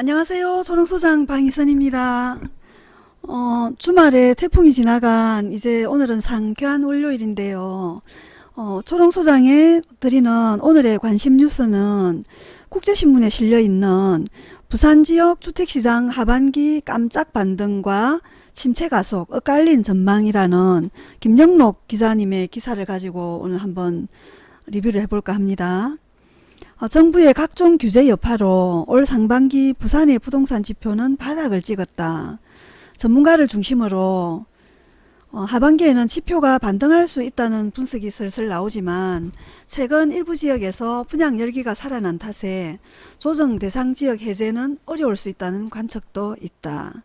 안녕하세요. 초롱소장 방희선입니다. 어, 주말에 태풍이 지나간 이제 오늘은 상쾌한 월요일인데요. 어, 초롱소장에 드리는 오늘의 관심 뉴스는 국제신문에 실려있는 부산지역 주택시장 하반기 깜짝 반등과 침체 가속 엇갈린 전망이라는 김영록 기자님의 기사를 가지고 오늘 한번 리뷰를 해볼까 합니다. 어, 정부의 각종 규제 여파로 올 상반기 부산의 부동산 지표는 바닥을 찍었다. 전문가를 중심으로 어, 하반기에는 지표가 반등할 수 있다는 분석이 슬슬 나오지만 최근 일부 지역에서 분양 열기가 살아난 탓에 조정 대상 지역 해제는 어려울 수 있다는 관측도 있다.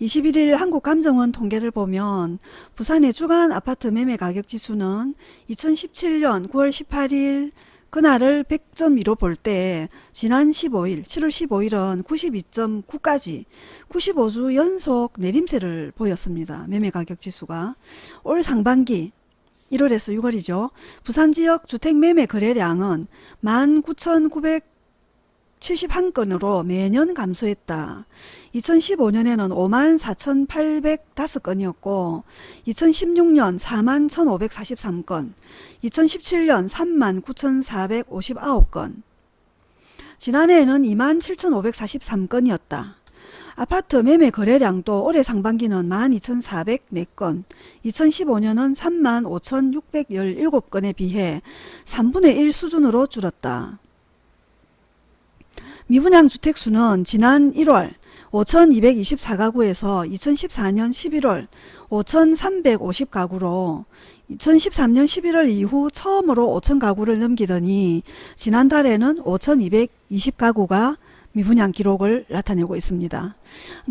21일 한국감정원 통계를 보면 부산의 주간 아파트 매매 가격 지수는 2017년 9월 18일 그날을 100.2로 볼 때 지난 15일 7월 15일은 92.9까지 95주 연속 내림세를 보였습니다. 매매가격 지수가 올 상반기 1월에서 6월이죠. 부산지역 주택매매 거래량은 19,900 71건으로 매년 감소했다. 2015년에는 5만 4,805건이었고 2016년 4만 1,543건, 2017년 3만 9,459건, 지난해에는 2만 7,543건이었다. 아파트 매매 거래량도 올해 상반기는 12,404건, 2015년은 3만 5,617건에 비해 3분의 1 수준으로 줄었다. 미분양 주택수는 지난 1월 5,224가구에서 2014년 11월 5,350가구로 2013년 11월 이후 처음으로 5,000가구를 넘기더니 지난달에는 5,220가구가 미분양 기록을 나타내고 있습니다.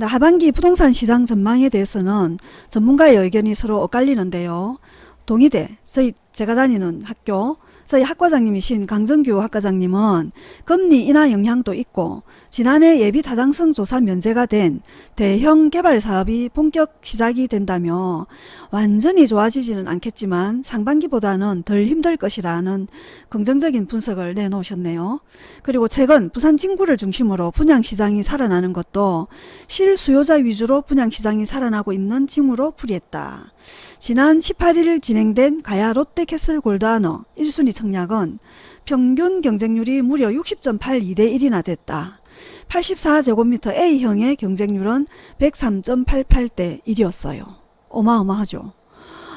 하반기 부동산 시장 전망에 대해서는 전문가의 의견이 서로 엇갈리는데요. 동의대, 저희 제가 다니는 학교 저희 학과장님이신 강정규 학과장님은 금리 인하 영향도 있고 지난해 예비 타당성 조사 면제가 된 대형 개발 사업이 본격 시작이 된다며 완전히 좋아지지는 않겠지만 상반기보다는 덜 힘들 것이라는 긍정적인 분석을 내놓으셨네요. 그리고 최근 부산 진구를 중심으로 분양시장이 살아나는 것도 실수요자 위주로 분양시장이 살아나고 있는 징후로 풀이했다. 지난 18일 진행된 가야 롯데캐슬 골드아너 1순위 청약은 평균 경쟁률이 무려 60.82대 1이나 됐다. 84제곱미터 A형의 경쟁률은 103.88대 1이었어요. 어마어마하죠.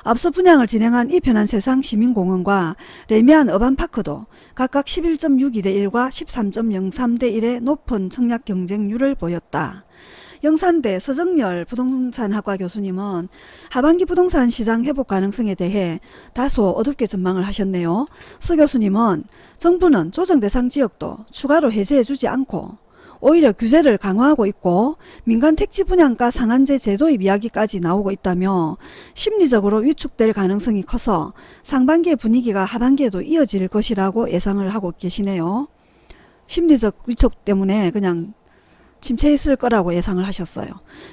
앞서 분양을 진행한 이 편한 세상 시민공원과 레미안 어반파크도 각각 11.62대 1과 13.03대 1의 높은 청약 경쟁률을 보였다. 영산대 서정열 부동산학과 교수님은 하반기 부동산 시장 회복 가능성에 대해 다소 어둡게 전망을 하셨네요. 서 교수님은 정부는 조정 대상 지역도 추가로 해제해주지 않고 오히려 규제를 강화하고 있고 민간 택지 분양가 상한제 제도입 이야기까지 나오고 있다며 심리적으로 위축될 가능성이 커서 상반기의 분위기가 하반기에도 이어질 것이라고 예상을 하고 계시네요. 심리적 위축 때문에 그냥 침체했을 거라고 예상을 하셨어요.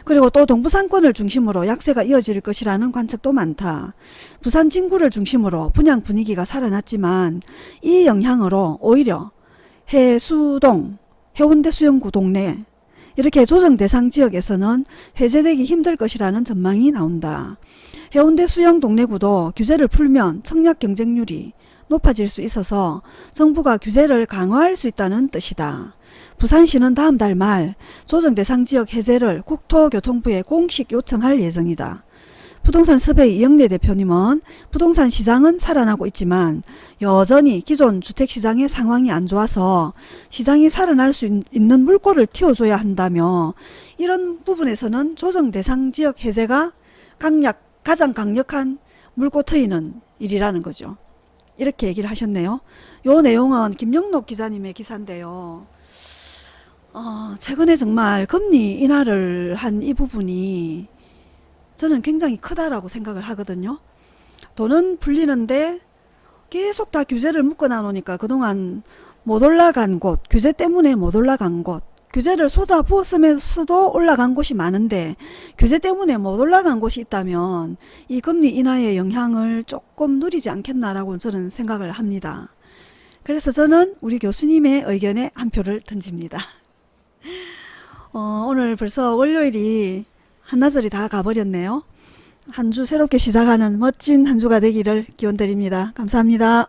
그리고 또 동부상권을 중심으로 약세가 이어질 것이라는 관측도 많다. 부산 진구를 중심으로 분양 분위기가 살아났지만 이 영향으로 오히려 해수동, 해운대 수영구 동네 이렇게 조정 대상 지역에서는 해제되기 힘들 것이라는 전망이 나온다. 해운대 수영 동네구도 규제를 풀면 청약 경쟁률이 높아질 수 있어서 정부가 규제를 강화할 수 있다는 뜻이다. 부산시는 다음 달 말 조정 대상 지역 해제를 국토교통부에 공식 요청할 예정이다. 부동산 섭외 이영래 대표님은 부동산 시장은 살아나고 있지만 여전히 기존 주택시장의 상황이 안 좋아서 시장이 살아날 수 있는 물꼬를 틔워줘야 한다며 이런 부분에서는 조정 대상 지역 해제가 강약, 가장 강력한 물꼬 트이는 일이라는 거죠. 이렇게 얘기를 하셨네요. 요 내용은 김영록 기자님의 기사인데요. 어, 최근에 정말 금리 인하를 한 이 부분이 저는 굉장히 크다라고 생각을 하거든요. 돈은 풀리는데 계속 다 규제를 묶어놔 놓으니까 그동안 못 올라간 곳, 규제 때문에 못 올라간 곳, 규제를 쏟아 부었으면서도 올라간 곳이 많은데 규제 때문에 못 올라간 곳이 있다면 이 금리 인하의 영향을 조금 누리지 않겠나라고 저는 생각을 합니다. 그래서 저는 우리 교수님의 의견에 한 표를 던집니다. 어, 오늘 벌써 월요일이 한나절이 다 가버렸네요. 한 주 새롭게 시작하는 멋진 한 주가 되기를 기원드립니다. 감사합니다.